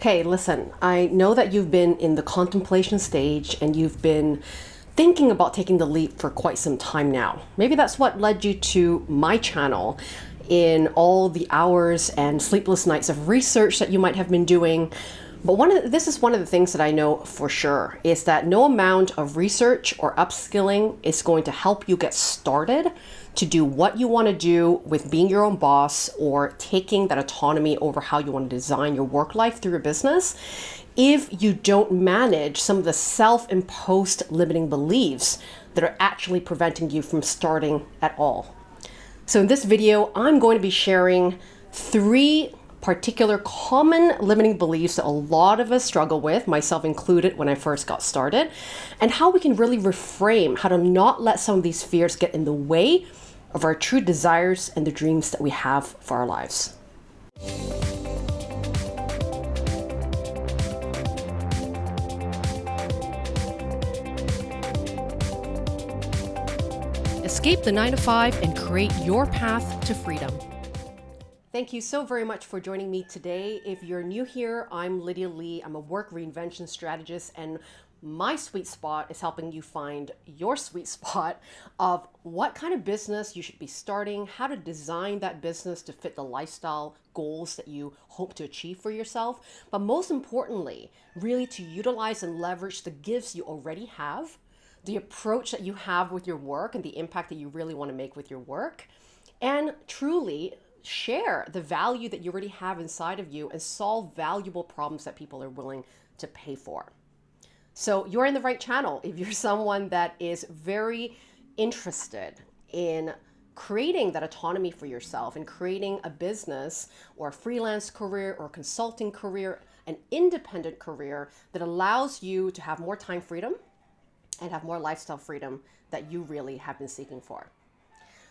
Hey, listen, I know that you've been in the contemplation stage and you've been thinking about taking the leap for quite some time now. Maybe that's what led you to my channel in all the hours and sleepless nights of research that you might have been doing. But one of the, this is one of the things that I know for sure is that no amount of research or upskilling is going to help you get started to do what you want to do with being your own boss or taking that autonomy over how you want to design your work life through your business if you don't manage some of the self-imposed limiting beliefs that are actually preventing you from starting at all. So in this video, I'm going to be sharing three particular common limiting beliefs that a lot of us struggle with, myself included when I first got started, and how we can really reframe how to not let some of these fears get in the way of our true desires and the dreams that we have for our lives. Escape the 9 to 5 and create your path to freedom. Thank you so very much for joining me today. If you're new here, I'm Lydia Lee. I'm a work reinvention strategist and my sweet spot is helping you find your sweet spot of what kind of business you should be starting, how to design that business to fit the lifestyle goals that you hope to achieve for yourself, but most importantly, really to utilize and leverage the gifts you already have, the approach that you have with your work and the impact that you really want to make with your work, and truly share the value that you already have inside of you and solve valuable problems that people are willing to pay for. So you're in the right channel if you're someone that is very interested in creating that autonomy for yourself and creating a business or a freelance career or a consulting career, an independent career that allows you to have more time freedom and have more lifestyle freedom that you really have been seeking for.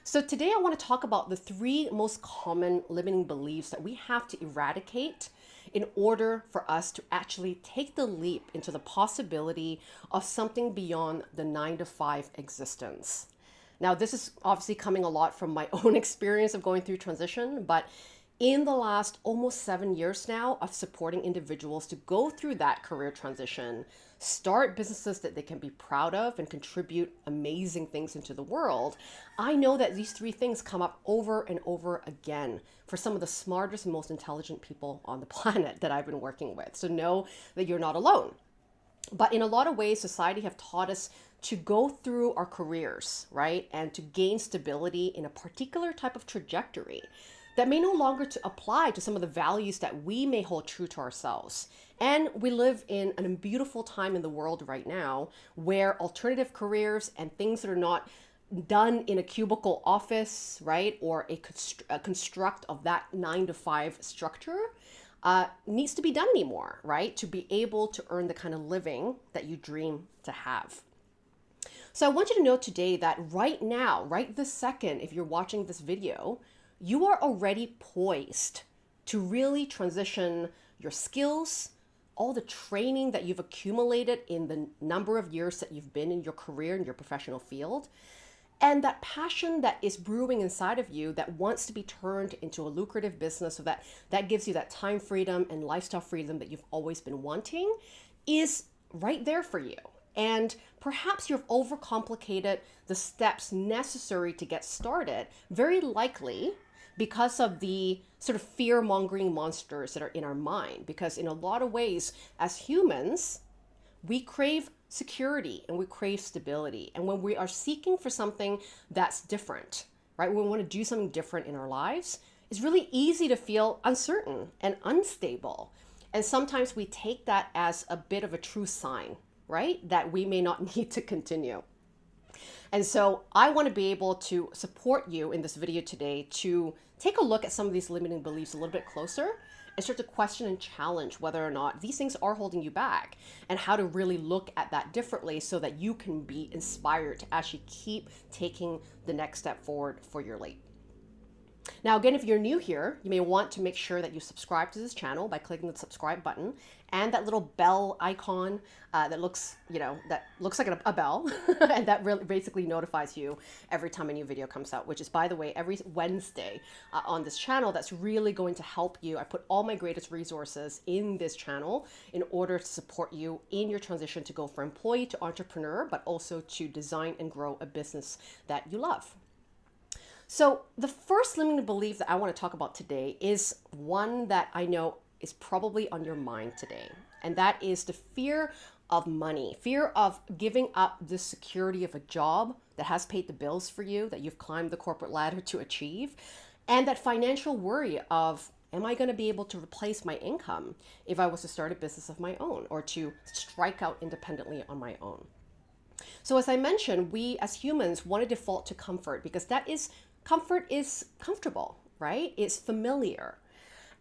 So today I want to talk about the three most common limiting beliefs that we have to eradicate in order for us to actually take the leap into the possibility of something beyond the nine to five existence. Now, this is obviously coming a lot from my own experience of going through transition, but in the last almost seven years now of supporting individuals to go through that career transition, start businesses that they can be proud of and contribute amazing things into the world, I know that these three things come up over and over again for some of the smartest and most intelligent people on the planet that I've been working with. So know that you're not alone. But in a lot of ways, society have taught us to go through our careers, right? And to gain stability in a particular type of trajectory that may no longer to apply to some of the values that we may hold true to ourselves. And we live in a beautiful time in the world right now where alternative careers and things that are not done in a cubicle office, right, or a, const a construct of that nine to five structure uh, needs to be done anymore, right, to be able to earn the kind of living that you dream to have. So I want you to know today that right now, right this second, if you're watching this video, you are already poised to really transition your skills, all the training that you've accumulated in the number of years that you've been in your career in your professional field, and that passion that is brewing inside of you that wants to be turned into a lucrative business so that that gives you that time freedom and lifestyle freedom that you've always been wanting is right there for you. And perhaps you've overcomplicated the steps necessary to get started. Very likely, because of the sort of fear mongering monsters that are in our mind. Because in a lot of ways, as humans, we crave security and we crave stability. And when we are seeking for something that's different, right, when we want to do something different in our lives, it's really easy to feel uncertain and unstable. And sometimes we take that as a bit of a true sign, right, that we may not need to continue. And so I want to be able to support you in this video today to take a look at some of these limiting beliefs a little bit closer and start to question and challenge whether or not these things are holding you back and how to really look at that differently so that you can be inspired to actually keep taking the next step forward for your leap. Now, again, if you're new here, you may want to make sure that you subscribe to this channel by clicking the subscribe button and that little bell icon uh, that looks, you know, that looks like a, a bell and that really basically notifies you every time a new video comes out, which is, by the way, every Wednesday uh, on this channel. That's really going to help you. I put all my greatest resources in this channel in order to support you in your transition to go from employee to entrepreneur, but also to design and grow a business that you love. So, the first limiting belief that I want to talk about today is one that I know is probably on your mind today, and that is the fear of money, fear of giving up the security of a job that has paid the bills for you, that you've climbed the corporate ladder to achieve, and that financial worry of am I going to be able to replace my income if I was to start a business of my own or to strike out independently on my own? So, as I mentioned, we as humans want to default to comfort because that is comfort is comfortable, right? It's familiar.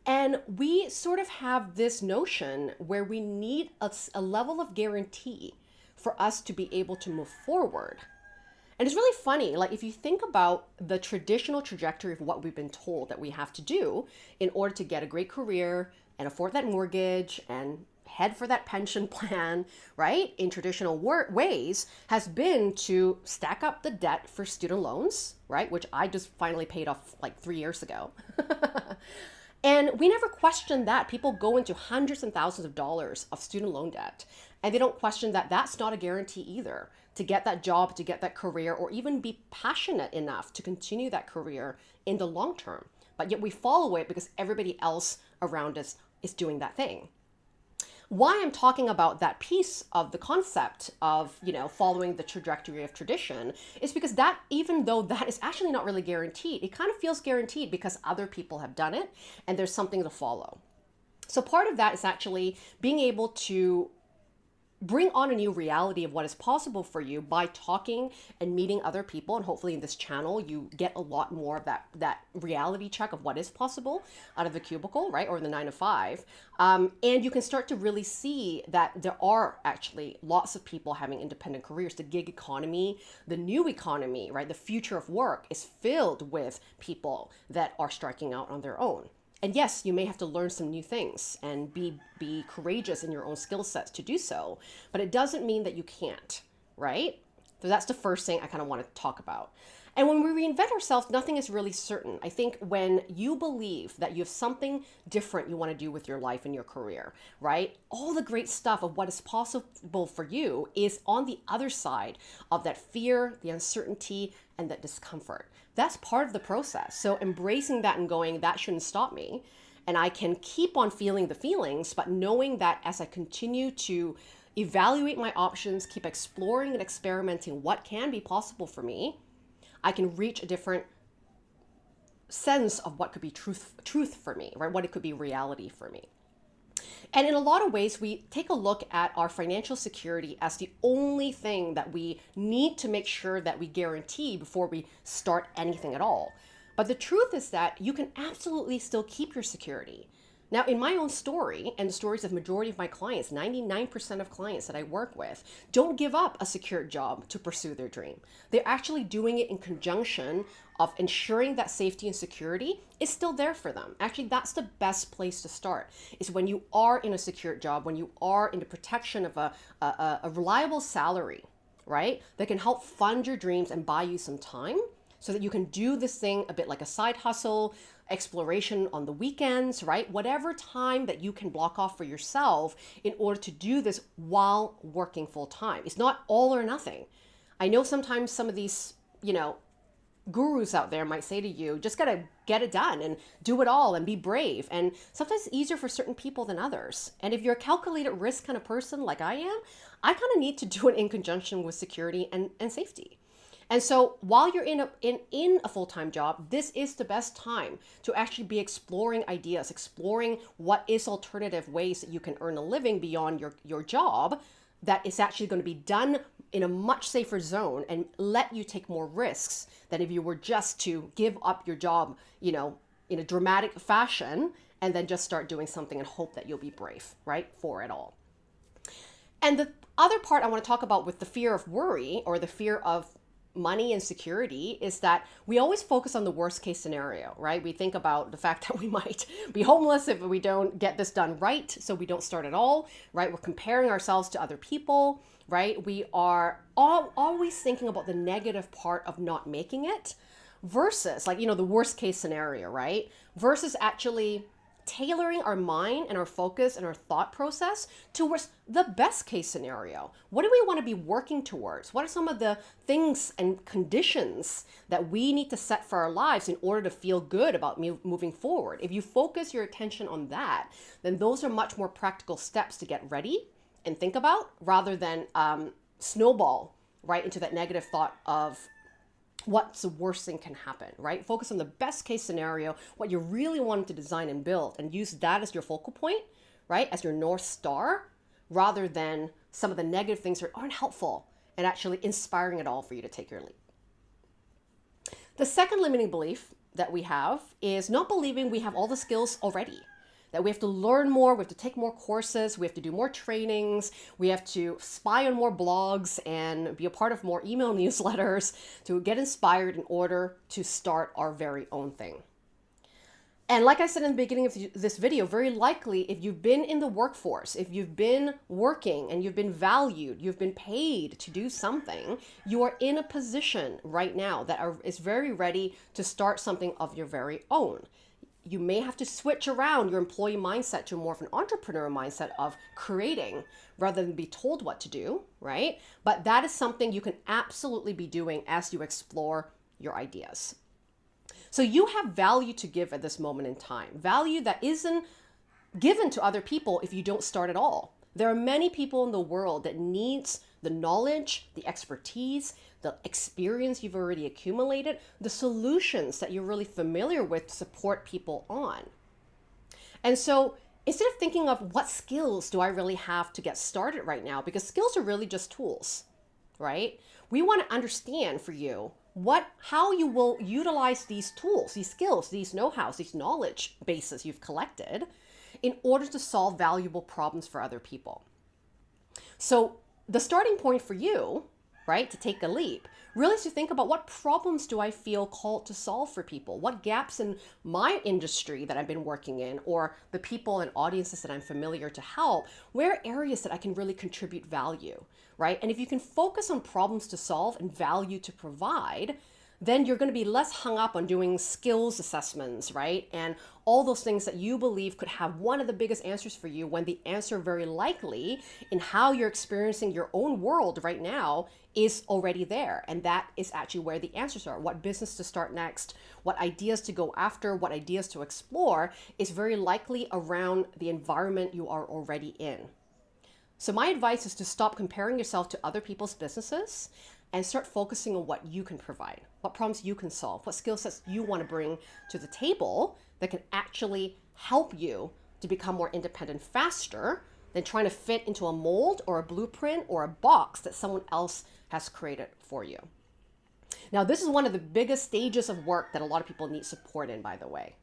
And we sort of have this notion where we need a, a, level of guarantee for us to be able to move forward. And it's really funny, like if you think about the traditional trajectory of what we've been told that we have to do in order to get a great career and afford that mortgage and head for that pension plan, right, in traditional ways, has been to stack up the debt for student loans, right, which I just finally paid off like three years ago. and we never questioned that. People go into hundreds and thousands of dollars of student loan debt, and they don't question that that's not a guarantee either to get that job, to get that career, or even be passionate enough to continue that career in the long term. But yet we follow it because everybody else around us is doing that thing why I'm talking about that piece of the concept of, you know, following the trajectory of tradition is because that, even though that is actually not really guaranteed, it kind of feels guaranteed because other people have done it and there's something to follow. So part of that is actually being able to bring on a new reality of what is possible for you by talking and meeting other people. And hopefully in this channel you get a lot more of that that reality check of what is possible out of the cubicle right? Or the nine to five. Um, and you can start to really see that there are actually lots of people having independent careers. The gig economy the new economy right? The future of work is filled with people that are striking out on their own and yes, you may have to learn some new things and be be courageous in your own skill sets to do so, but it doesn't mean that you can't, right? So that's the first thing I kind of want to talk about. And when we reinvent ourselves, nothing is really certain. I think when you believe that you have something different you want to do with your life and your career, right? All the great stuff of what is possible for you is on the other side of that fear, the uncertainty, and that discomfort. That's part of the process. So embracing that and going, that shouldn't stop me. And I can keep on feeling the feelings, but knowing that as I continue to evaluate my options, keep exploring and experimenting what can be possible for me, I can reach a different sense of what could be truth truth for me, right? What it could be reality for me. And in a lot of ways, we take a look at our financial security as the only thing that we need to make sure that we guarantee before we start anything at all. But the truth is that you can absolutely still keep your security. Now, in my own story and the stories of majority of my clients, 99% of clients that I work with don't give up a secure job to pursue their dream. They're actually doing it in conjunction of ensuring that safety and security is still there for them. Actually, that's the best place to start is when you are in a secure job, when you are in the protection of a, a, a reliable salary, right? That can help fund your dreams and buy you some time so that you can do this thing a bit like a side hustle, exploration on the weekends, right? Whatever time that you can block off for yourself in order to do this while working full time. It's not all or nothing. I know sometimes some of these, you know, gurus out there might say to you, just gotta get it done and do it all and be brave. And sometimes it's easier for certain people than others. And if you're a calculated risk kind of person like I am, I kind of need to do it in conjunction with security and, and safety. And so while you're in a, in, in a full-time job, this is the best time to actually be exploring ideas, exploring what is alternative ways that you can earn a living beyond your, your job that is actually going to be done in a much safer zone and let you take more risks than if you were just to give up your job, you know, in a dramatic fashion and then just start doing something and hope that you'll be brave, right, for it all. And the other part I want to talk about with the fear of worry or the fear of money and security is that we always focus on the worst case scenario, right? We think about the fact that we might be homeless if we don't get this done right, so we don't start at all, right? We're comparing ourselves to other people, right? We are all, always thinking about the negative part of not making it versus like, you know, the worst case scenario, right? Versus actually tailoring our mind and our focus and our thought process towards the best case scenario. What do we want to be working towards? What are some of the things and conditions that we need to set for our lives in order to feel good about moving forward? If you focus your attention on that, then those are much more practical steps to get ready and think about rather than um, snowball right into that negative thought of what's the worst thing can happen, right? Focus on the best case scenario, what you really wanted to design and build, and use that as your focal point, right? As your North Star, rather than some of the negative things that aren't helpful and actually inspiring at all for you to take your leap. The second limiting belief that we have is not believing we have all the skills already that we have to learn more, we have to take more courses, we have to do more trainings, we have to spy on more blogs and be a part of more email newsletters to get inspired in order to start our very own thing. And like I said in the beginning of this video, very likely if you've been in the workforce, if you've been working and you've been valued, you've been paid to do something, you are in a position right now that are, is very ready to start something of your very own you may have to switch around your employee mindset to more of an entrepreneur mindset of creating rather than be told what to do, right? But that is something you can absolutely be doing as you explore your ideas. So you have value to give at this moment in time, value that isn't given to other people if you don't start at all. There are many people in the world that needs the knowledge, the expertise, the experience you've already accumulated, the solutions that you're really familiar with to support people on. And so instead of thinking of what skills do I really have to get started right now, because skills are really just tools, right? We want to understand for you what how you will utilize these tools, these skills, these know-hows, these knowledge bases you've collected in order to solve valuable problems for other people. So the starting point for you right, to take a leap, really is to think about what problems do I feel called to solve for people? What gaps in my industry that I've been working in or the people and audiences that I'm familiar to help, where areas that I can really contribute value, right? And if you can focus on problems to solve and value to provide, then you're going to be less hung up on doing skills assessments, right? And all those things that you believe could have one of the biggest answers for you when the answer very likely in how you're experiencing your own world right now is already there. And that is actually where the answers are. What business to start next, what ideas to go after, what ideas to explore is very likely around the environment you are already in. So my advice is to stop comparing yourself to other people's businesses and start focusing on what you can provide, what problems you can solve, what skill sets you want to bring to the table that can actually help you to become more independent faster than trying to fit into a mold or a blueprint or a box that someone else has created for you. Now, this is one of the biggest stages of work that a lot of people need support in, by the way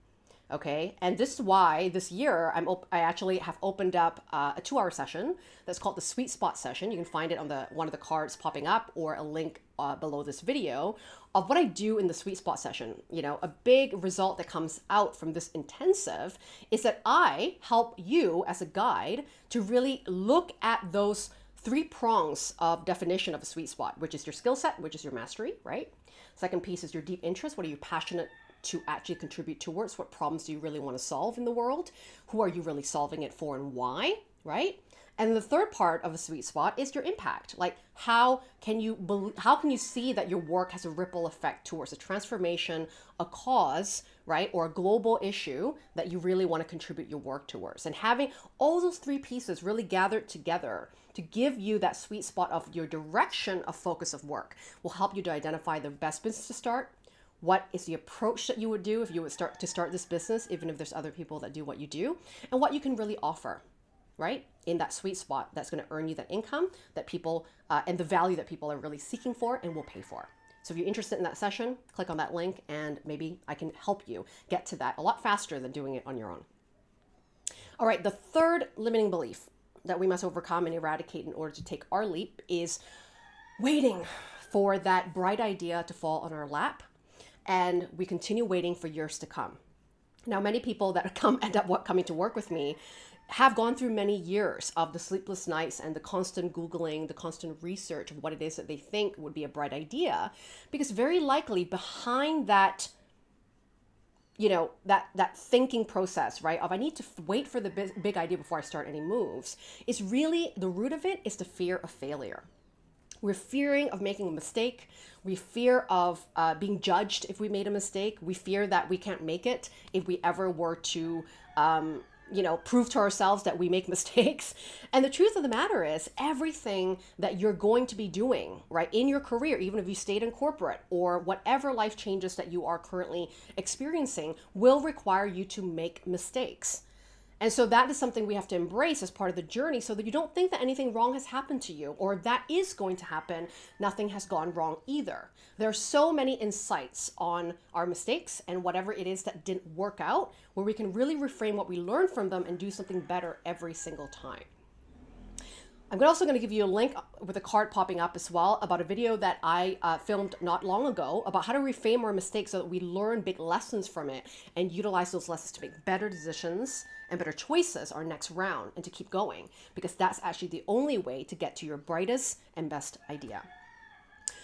okay? And this is why this year i'm i actually have opened up uh, a two-hour session that's called the sweet spot session. You can find it on the one of the cards popping up or a link uh, below this video of what i do in the sweet spot session. You know a big result that comes out from this intensive is that i help you as a guide to really look at those three prongs of definition of a sweet spot which is your skill set which is your mastery right? Second piece is your deep interest. What are you passionate to actually contribute towards? What problems do you really want to solve in the world? Who are you really solving it for and why? Right? And the third part of a sweet spot is your impact. Like how can you how can you see that your work has a ripple effect towards a transformation, a cause, right, or a global issue that you really want to contribute your work towards. And having all those three pieces really gathered together to give you that sweet spot of your direction of focus of work will help you to identify the best business to start, what is the approach that you would do if you would start to start this business, even if there's other people that do what you do, and what you can really offer, right? In that sweet spot that's going to earn you that income that people uh, and the value that people are really seeking for and will pay for. So if you're interested in that session, click on that link and maybe I can help you get to that a lot faster than doing it on your own. All right, the third limiting belief that we must overcome and eradicate in order to take our leap is waiting for that bright idea to fall on our lap and we continue waiting for years to come. Now, many people that come end up coming to work with me have gone through many years of the sleepless nights and the constant Googling, the constant research of what it is that they think would be a bright idea. Because very likely behind that, you know, that, that thinking process, right, of I need to wait for the big, big idea before I start any moves, is really the root of it is the fear of failure. We're fearing of making a mistake. We fear of uh, being judged if we made a mistake. We fear that we can't make it if we ever were to um, you know, prove to ourselves that we make mistakes. And the truth of the matter is, everything that you're going to be doing, right, in your career, even if you stayed in corporate or whatever life changes that you are currently experiencing, will require you to make mistakes. And so that is something we have to embrace as part of the journey so that you don't think that anything wrong has happened to you or that is going to happen, nothing has gone wrong either. There are so many insights on our mistakes and whatever it is that didn't work out where we can really reframe what we learned from them and do something better every single time. I'm also going to give you a link with a card popping up as well about a video that I uh, filmed not long ago about how to reframe our mistakes so that we learn big lessons from it and utilize those lessons to make better decisions and better choices our next round and to keep going because that's actually the only way to get to your brightest and best idea.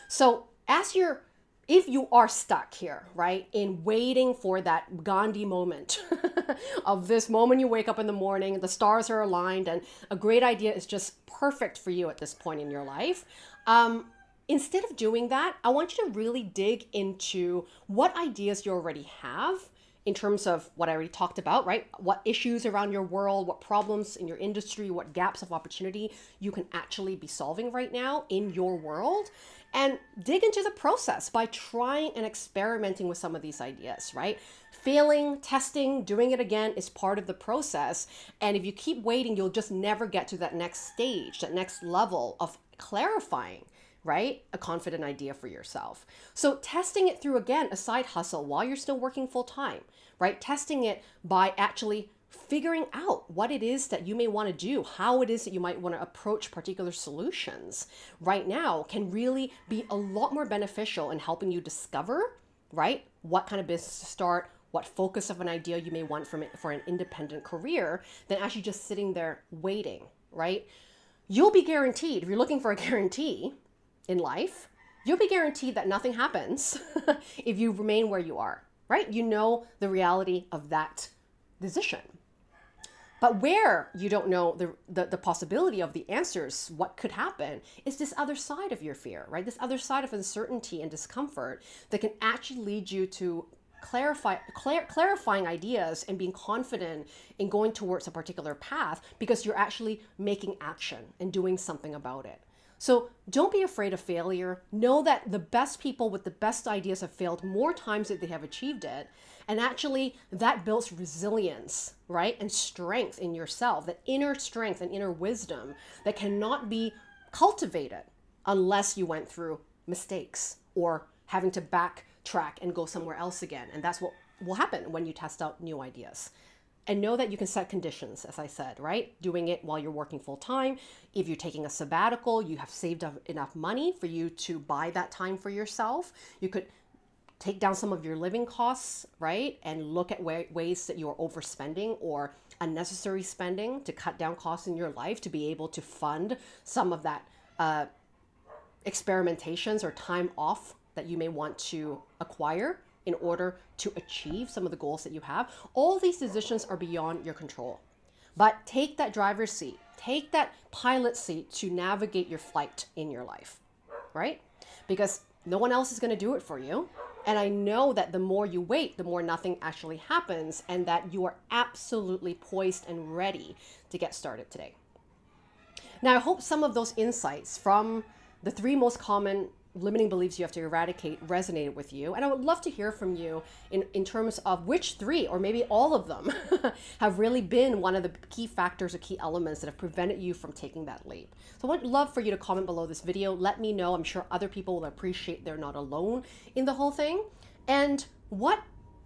So as you're if you are stuck here, right, in waiting for that Gandhi moment of this moment you wake up in the morning, the stars are aligned, and a great idea is just perfect for you at this point in your life, um, instead of doing that, I want you to really dig into what ideas you already have in terms of what I already talked about, right? What issues around your world, what problems in your industry, what gaps of opportunity you can actually be solving right now in your world and dig into the process by trying and experimenting with some of these ideas, right? Failing, testing, doing it again is part of the process. And if you keep waiting, you'll just never get to that next stage, that next level of clarifying right? A confident idea for yourself. So testing it through again, a side hustle while you're still working full time, right? Testing it by actually figuring out what it is that you may want to do, how it is that you might want to approach particular solutions right now can really be a lot more beneficial in helping you discover, right, what kind of business to start, what focus of an idea you may want from it for an independent career than actually just sitting there waiting, right? You'll be guaranteed, if you're looking for a guarantee in life, you'll be guaranteed that nothing happens if you remain where you are, right? You know the reality of that decision. But where you don't know the, the, the, possibility of the answers, what could happen, is this other side of your fear, right? This other side of uncertainty and discomfort that can actually lead you to clarify clar clarifying ideas and being confident in going towards a particular path because you're actually making action and doing something about it. So don't be afraid of failure. Know that the best people with the best ideas have failed more times than they have achieved it. And actually, that builds resilience, right? And strength in yourself, that inner strength and inner wisdom that cannot be cultivated unless you went through mistakes or having to backtrack and go somewhere else again. And that's what will happen when you test out new ideas and know that you can set conditions, as I said, right? Doing it while you're working full time. If you're taking a sabbatical, you have saved up enough money for you to buy that time for yourself. You could take down some of your living costs, right? And look at ways that you're overspending or unnecessary spending to cut down costs in your life to be able to fund some of that uh, experimentations or time off that you may want to acquire in order to achieve some of the goals that you have. All these decisions are beyond your control. But take that driver's seat, take that pilot seat to navigate your flight in your life, right? Because no one else is going to do it for you. And I know that the more you wait, the more nothing actually happens, and that you are absolutely poised and ready to get started today. Now, I hope some of those insights from the three most common limiting beliefs you have to eradicate resonated with you. And I would love to hear from you in, in terms of which three, or maybe all of them, have really been one of the key factors or key elements that have prevented you from taking that leap. So I would love for you to comment below this video. Let me know. I'm sure other people will appreciate they're not alone in the whole thing. And what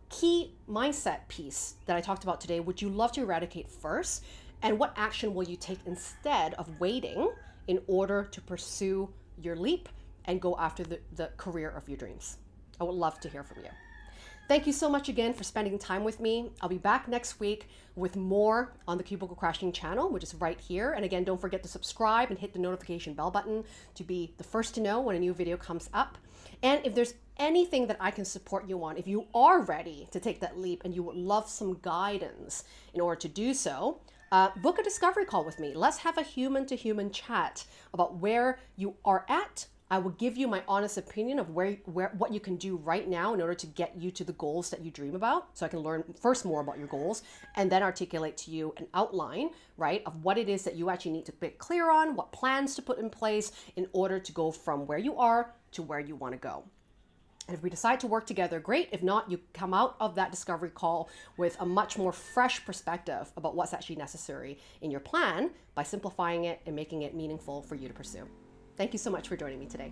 key mindset piece that I talked about today would you love to eradicate first? And what action will you take instead of waiting in order to pursue your leap and go after the, the career of your dreams. I would love to hear from you. Thank you so much again for spending time with me. I'll be back next week with more on the Cubicle Crashing channel, which is right here. And again, don't forget to subscribe and hit the notification bell button to be the first to know when a new video comes up. And if there's anything that I can support you on, if you are ready to take that leap and you would love some guidance in order to do so, uh, book a discovery call with me. Let's have a human to human chat about where you are at, I will give you my honest opinion of where, where what you can do right now in order to get you to the goals that you dream about. So I can learn first more about your goals and then articulate to you an outline, right, of what it is that you actually need to be clear on, what plans to put in place in order to go from where you are to where you want to go. And if we decide to work together, great. If not, you come out of that discovery call with a much more fresh perspective about what's actually necessary in your plan by simplifying it and making it meaningful for you to pursue. Thank you so much for joining me today.